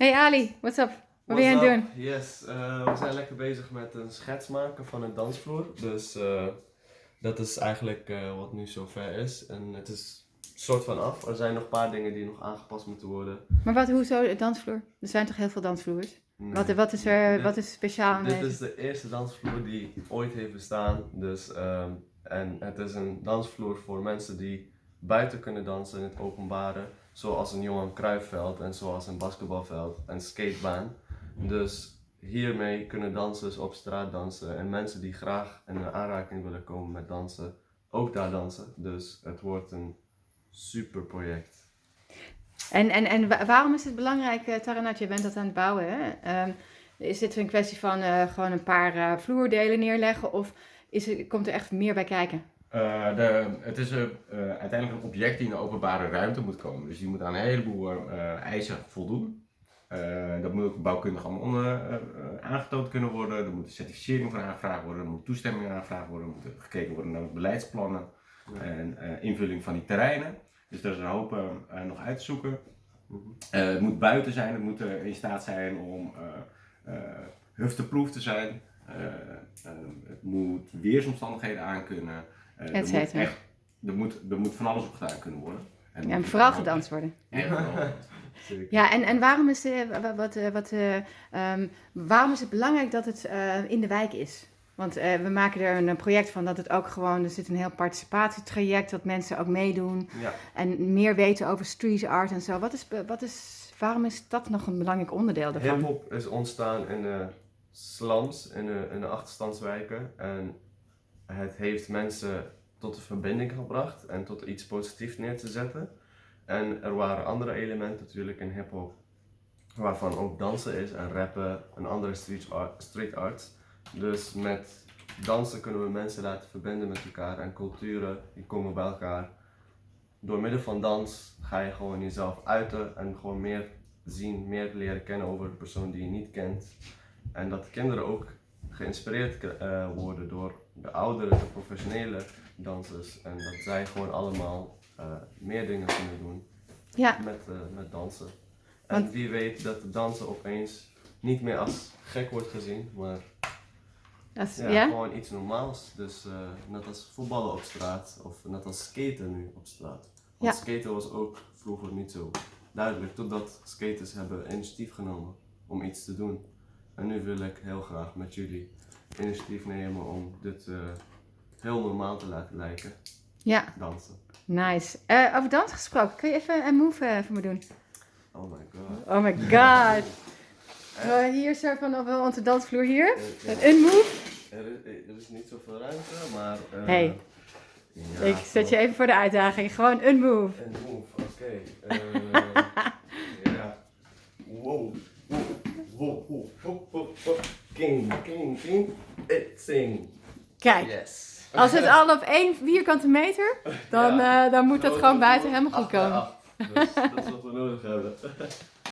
Hey Ali, what's up? Wat ben je aan het doen? Yes, uh, we zijn lekker bezig met een schets maken van een dansvloer. Dus uh, dat is eigenlijk uh, wat nu zover is. En het is soort van af. Er zijn nog een paar dingen die nog aangepast moeten worden. Maar wat, hoezo de dansvloer? Er zijn toch heel veel dansvloers? Nee. Wat, wat, is er dit, wat is speciaal aan Dit is de eerste dansvloer die ooit heeft bestaan. Dus, um, en het is een dansvloer voor mensen die buiten kunnen dansen in het openbare. Zoals een Johan Cruijffveld en zoals een basketbalveld en skatebaan. Dus hiermee kunnen dansers op straat dansen en mensen die graag in aanraking willen komen met dansen, ook daar dansen. Dus het wordt een super project. En, en, en waarom is het belangrijk, uh, Taranat, je bent dat aan het bouwen, hè? Um, is dit een kwestie van uh, gewoon een paar uh, vloerdelen neerleggen of is komt er echt meer bij kijken? Uh, de, het is uh, uiteindelijk een object die in de openbare ruimte moet komen. Dus die moet aan een heleboel uh, eisen voldoen. dat moet ook bouwkundig allemaal aangetoond kunnen worden. Er moet een certificering voor aangevraagd worden. Er moet toestemming aangevraagd worden. Er moet gekeken worden naar beleidsplannen en invulling van die terreinen. Dus daar is een hoop nog uit te zoeken. het moet buiten zijn. Het moet in staat zijn om hufteproof te zijn. het moet weersomstandigheden aankunnen. Uh, er, moet echt, er, moet, er moet van alles op gedaan kunnen worden. En, ja, en vooral gedanst worden. ja, en, en waarom, is de, wat, wat, um, waarom is het belangrijk dat het uh, in de wijk is? Want uh, we maken er een project van dat het ook gewoon, er zit een heel participatietraject, dat mensen ook meedoen ja. en meer weten over street art en zo. Wat is, wat is, waarom is dat nog een belangrijk onderdeel daarvan? Hip-hop is ontstaan in de slums, in de, in de achterstandswijken. En het heeft mensen tot een verbinding gebracht en tot iets positiefs neer te zetten. En er waren andere elementen natuurlijk in hip-hop, waarvan ook dansen is en rappen en andere street, art, street arts. Dus met dansen kunnen we mensen laten verbinden met elkaar en culturen die komen bij elkaar. Door middel van dans ga je gewoon jezelf uiten en gewoon meer zien, meer leren kennen over de persoon die je niet kent. En dat kinderen ook geïnspireerd uh, worden door de oudere, de professionele dansers. En dat zij gewoon allemaal uh, meer dingen kunnen doen ja. met, uh, met dansen. En Want... wie weet dat dansen opeens niet meer als gek wordt gezien, maar als, ja, ja? gewoon iets normaals. Dus net als voetballen op straat of net als skaten nu op straat. Want ja. skaten was ook vroeger niet zo duidelijk, totdat skaters hebben initiatief genomen om iets te doen. En nu wil ik heel graag met jullie initiatief nemen om dit uh, heel normaal te laten lijken. Ja. Dansen. Nice. Uh, over dansen gesproken, kun je even een move uh, voor me doen? Oh my god. Oh my god. hier zo van op onze dansvloer hier. een move. Er is, er is, niet zoveel ruimte, maar... hey. Ja, ik zet je even voor de uitdaging. Gewoon een move. Een move, oké. Okay. ja. Wow. King, king, king, sing. Kijk, yes. als het al op één vierkante meter, dan, ja. uh, dan moet dat gewoon buiten helemaal goed komen. Dus dat is wat we nodig hebben.